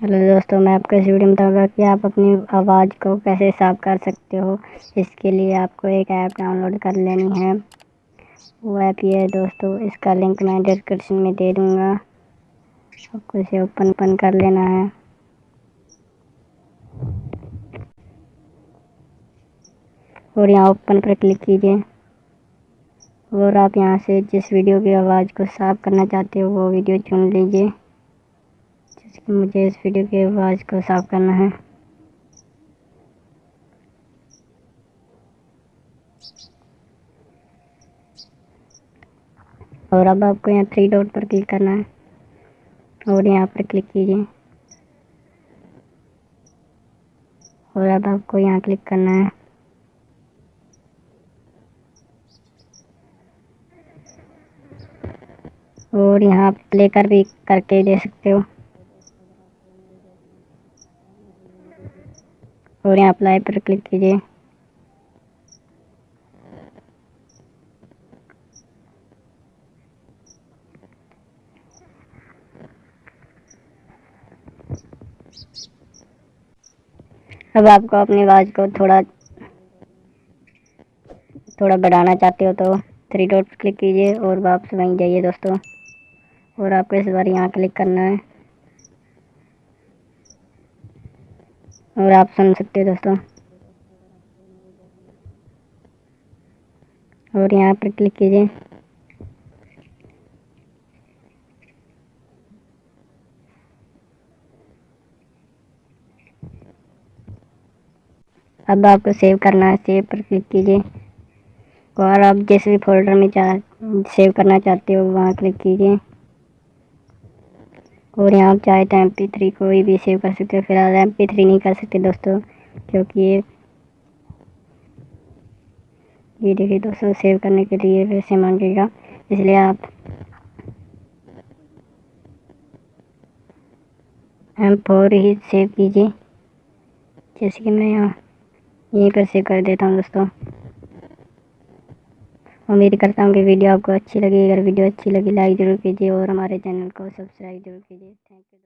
Hello दोस्तों, मैं आपको इस वीडियो में बताऊँगा कि आप अपनी आवाज़ को कैसे साफ़ कर सकते हो। इसके लिए आपको एक ऐप डाउनलोड कर लेनी है। वो ऐप ये है दोस्तों, इसका लिंक मैं डिस्क्रिप्शन में दे दूँगा। आपको इसे ओपन ओपन कर लेना है। और यहाँ ओपन पर क्लिक कीजिए। और आप यहाँ से जिस वीडियो की आवाज़ को साफ़ करना चाहते हो, वो वीडियो चुन लीजिए। मुझे इस वीडियो की आवाज़ को साफ़ करना है। और अब आपको यहाँ थ्री डॉट पर क्लिक करना है। और यहाँ पर क्लिक कीजिए। और अब आपको यहाँ क्लिक करना है। और यहाँ प्ले कर भी करके दे सकते हो। और यहाँ अप्लाई पर क्लिक कीजिए। अब आपको अपनी आवाज़ को थोड़ा थोड़ा बढ़ाना चाहते हो तो थ्री डॉट क्लिक कीजिए और वापस वहीं जाइए दोस्तों। और आपको इस बार यहाँ क्लिक करना है। और आप सुन सकते हो दोस्तों। और यहाँ पर क्लिक कीजिए। अब आपको सेव करना है सेव पर क्लिक कीजिए। और आप जिस भी फोल्डर में चाह सेव करना चाहते हो, वहाँ क्लिक कीजिए। और यहाँ आप चाहे तो एम पी थ्री कोई भी सेव कर सकते हो। फ़िलहाल एम पी थ्री नहीं कर सकते दोस्तों, क्योंकि ये ये देखिए दोस्तों सेव करने के लिए वैसे मांगेगा। इसलिए आप एम फोर ही सेव कीजिए। जैसे कि मैं यहाँ यहीं पर सेव कर देता हूँ दोस्तों। उम्मीद करता हूँ कि वीडियो आपको अच्छी लगी। अगर वीडियो अच्छी लगी, लाइक ज़रूर कीजिए और हमारे चैनल को सब्सक्राइब ज़रूर कीजिए। Thank you.